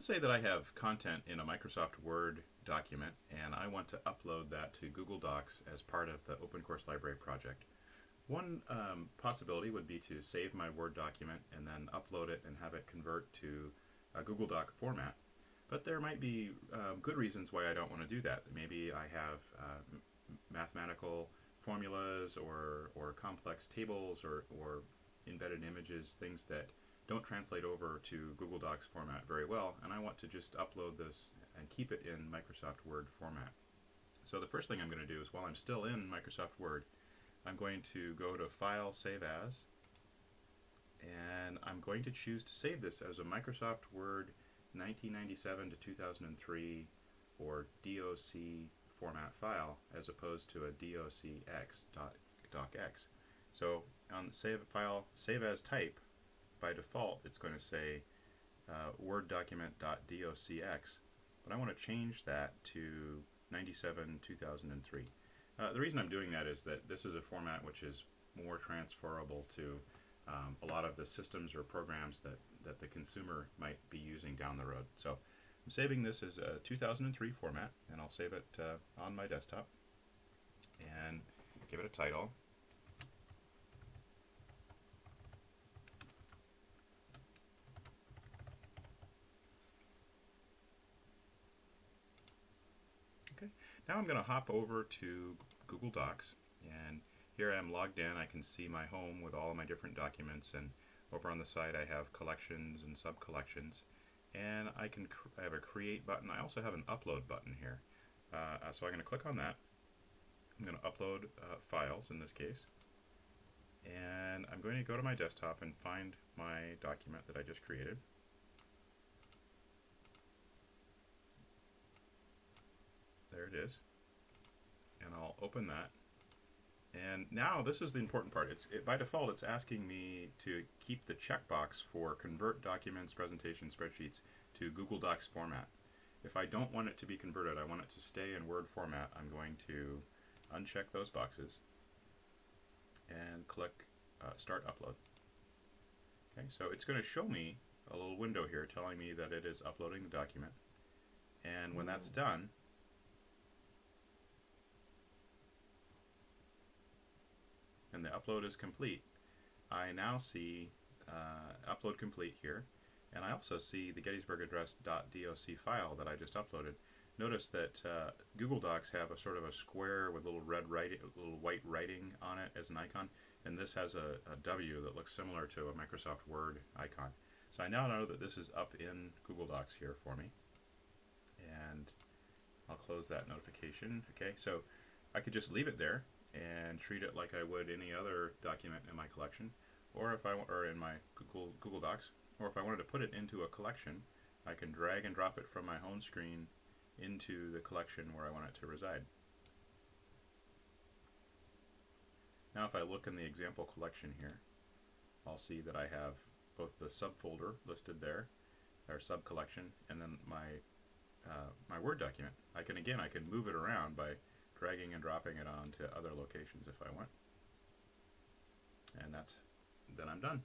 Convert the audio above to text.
Let's say that I have content in a Microsoft Word document and I want to upload that to Google Docs as part of the Open Course Library project. One um, possibility would be to save my Word document and then upload it and have it convert to a Google Doc format. But there might be uh, good reasons why I don't want to do that. Maybe I have uh, mathematical formulas or, or complex tables or, or embedded images, things that don't translate over to Google Docs format very well, and I want to just upload this and keep it in Microsoft Word format. So the first thing I'm going to do is while I'm still in Microsoft Word, I'm going to go to File, Save As, and I'm going to choose to save this as a Microsoft Word 1997 to 2003 or DOC format file as opposed to a docx docx. So on the save file, save as type, by default it's going to say uh, Word document.docx, but I want to change that to 97 2003. Uh, the reason I'm doing that is that this is a format which is more transferable to um, a lot of the systems or programs that, that the consumer might be using down the road. So I'm saving this as a 2003 format, and I'll save it uh, on my desktop and give it a title. Okay, now I'm going to hop over to Google Docs and here I am logged in. I can see my home with all of my different documents and over on the side I have collections and sub-collections and I can I have a create button. I also have an upload button here. Uh, so I'm going to click on that. I'm going to upload uh, files in this case and I'm going to go to my desktop and find my document that I just created. It is. And I'll open that and now this is the important part. It's it, by default it's asking me to keep the checkbox for convert documents, presentations, spreadsheets to Google Docs format. If I don't want it to be converted, I want it to stay in Word format, I'm going to uncheck those boxes and click uh, Start Upload. Okay, so it's going to show me a little window here telling me that it is uploading the document. And when that's done, and the upload is complete, I now see uh, upload complete here, and I also see the Gettysburg Address.doc file that I just uploaded. Notice that uh, Google Docs have a sort of a square with little red writing, little white writing on it as an icon, and this has a, a W that looks similar to a Microsoft Word icon. So I now know that this is up in Google Docs here for me, and I'll close that notification. Okay, so I could just leave it there and treat it like I would any other document in my collection, or if I or in my Google Google Docs, or if I wanted to put it into a collection, I can drag and drop it from my home screen into the collection where I want it to reside. Now if I look in the example collection here, I'll see that I have both the subfolder listed there, our sub-collection, and then my uh, my Word document. I can again I can move it around by dragging and dropping it onto other locations if I want. And that's, then I'm done.